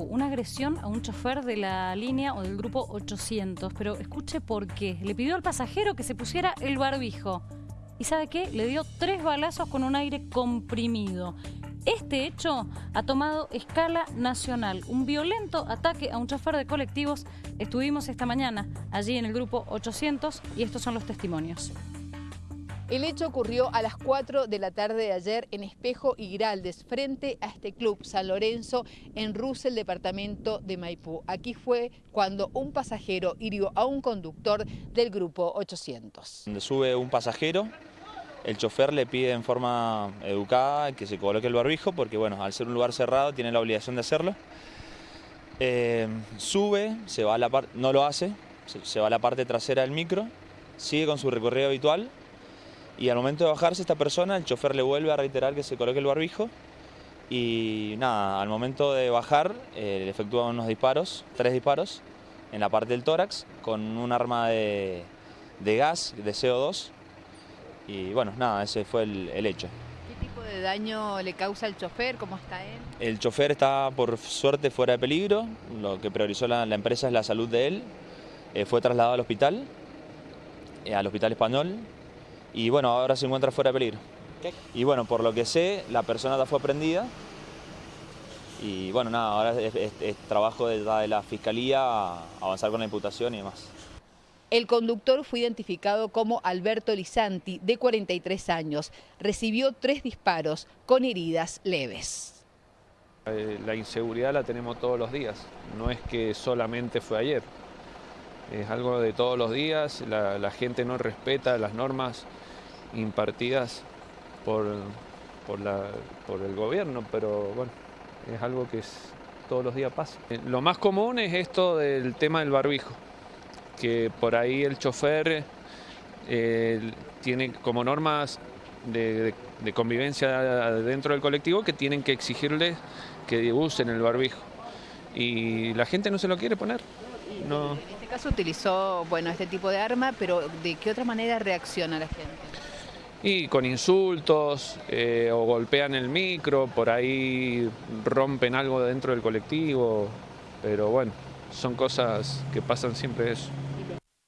una agresión a un chofer de la línea o del grupo 800, pero escuche por qué. Le pidió al pasajero que se pusiera el barbijo. ¿Y sabe qué? Le dio tres balazos con un aire comprimido. Este hecho ha tomado escala nacional. Un violento ataque a un chofer de colectivos. Estuvimos esta mañana allí en el grupo 800 y estos son los testimonios. El hecho ocurrió a las 4 de la tarde de ayer en Espejo y Giraldes, frente a este club San Lorenzo en Russell, departamento de Maipú. Aquí fue cuando un pasajero hirió a un conductor del grupo 800. Sube un pasajero, el chofer le pide en forma educada que se coloque el barbijo porque bueno, al ser un lugar cerrado tiene la obligación de hacerlo. Eh, sube, se va no lo hace, se va a la parte trasera del micro, sigue con su recorrido habitual y al momento de bajarse esta persona, el chofer le vuelve a reiterar que se coloque el barbijo y nada, al momento de bajar eh, le efectúa unos disparos, tres disparos, en la parte del tórax con un arma de, gas, de CO2 y bueno, nada, ese fue el, hecho. ¿Qué tipo de daño le causa al chofer? ¿Cómo está él? El chofer está por suerte fuera de peligro, lo que priorizó la, empresa es la salud de él, eh, fue trasladado al hospital, eh, al hospital español, y bueno, ahora se encuentra fuera de peligro. Y bueno, por lo que sé, la persona ya fue prendida y bueno, nada, ahora es, trabajo de, de la Fiscalía avanzar con la imputación y demás. El conductor fue identificado como Alberto Lisanti, de 43 años. Recibió tres disparos con heridas leves. Eh, la inseguridad la tenemos todos los días, no es que solamente fue ayer. Es algo de todos los días, la gente no respeta las normas impartidas por, por, la, por el gobierno, pero bueno, es algo que todos los días pasa. Eh, lo más común es esto del tema del barbijo, que por ahí el chofer eh, tiene como normas de, convivencia dentro del colectivo que tienen que exigirle que usen el barbijo. Y la gente no se lo quiere poner. No. En este caso utilizó bueno, este tipo de arma, pero ¿de qué otra manera reacciona la gente? y con insultos eh, o golpean el micro, por ahí rompen algo dentro del colectivo, pero bueno, son cosas que pasan siempre eso.